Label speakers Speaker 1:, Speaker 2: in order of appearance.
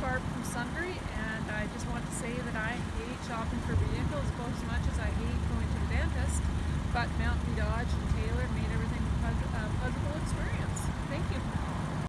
Speaker 1: Barb from Sundry, and I just want to say that I hate shopping for vehicles both as much as I hate going to the dentist. But Mountain Dodge and Taylor